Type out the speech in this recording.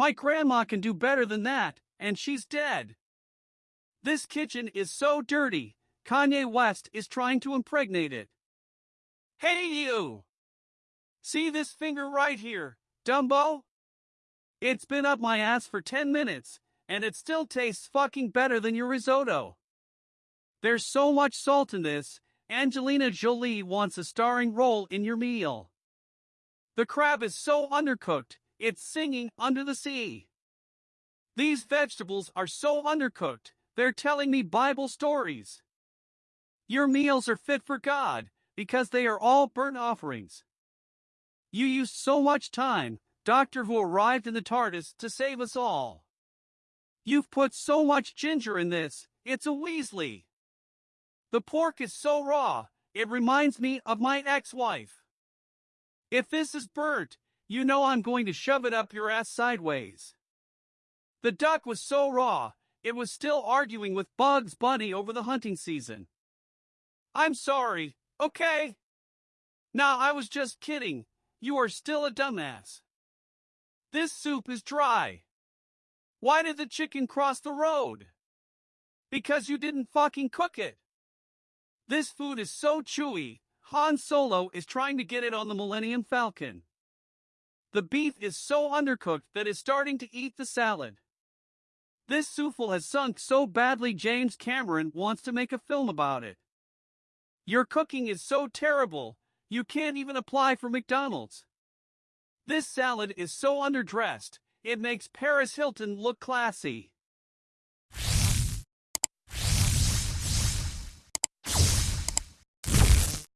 My grandma can do better than that, and she's dead. This kitchen is so dirty, Kanye West is trying to impregnate it. Hey you! See this finger right here, Dumbo? It's been up my ass for 10 minutes, and it still tastes fucking better than your risotto. There's so much salt in this, Angelina Jolie wants a starring role in your meal. The crab is so undercooked, it's singing under the sea. These vegetables are so undercooked, they're telling me Bible stories. Your meals are fit for God, because they are all burnt offerings. You used so much time, Doctor Who arrived in the TARDIS to save us all. You've put so much ginger in this, it's a Weasley. The pork is so raw, it reminds me of my ex-wife. If this is burnt, you know I'm going to shove it up your ass sideways. The duck was so raw, it was still arguing with Bugs Bunny over the hunting season. I'm sorry, okay? Nah, I was just kidding. You are still a dumbass. This soup is dry. Why did the chicken cross the road? Because you didn't fucking cook it. This food is so chewy, Han Solo is trying to get it on the Millennium Falcon. The beef is so undercooked that it's starting to eat the salad. This souffle has sunk so badly James Cameron wants to make a film about it. Your cooking is so terrible, you can't even apply for McDonald's. This salad is so underdressed, it makes Paris Hilton look classy.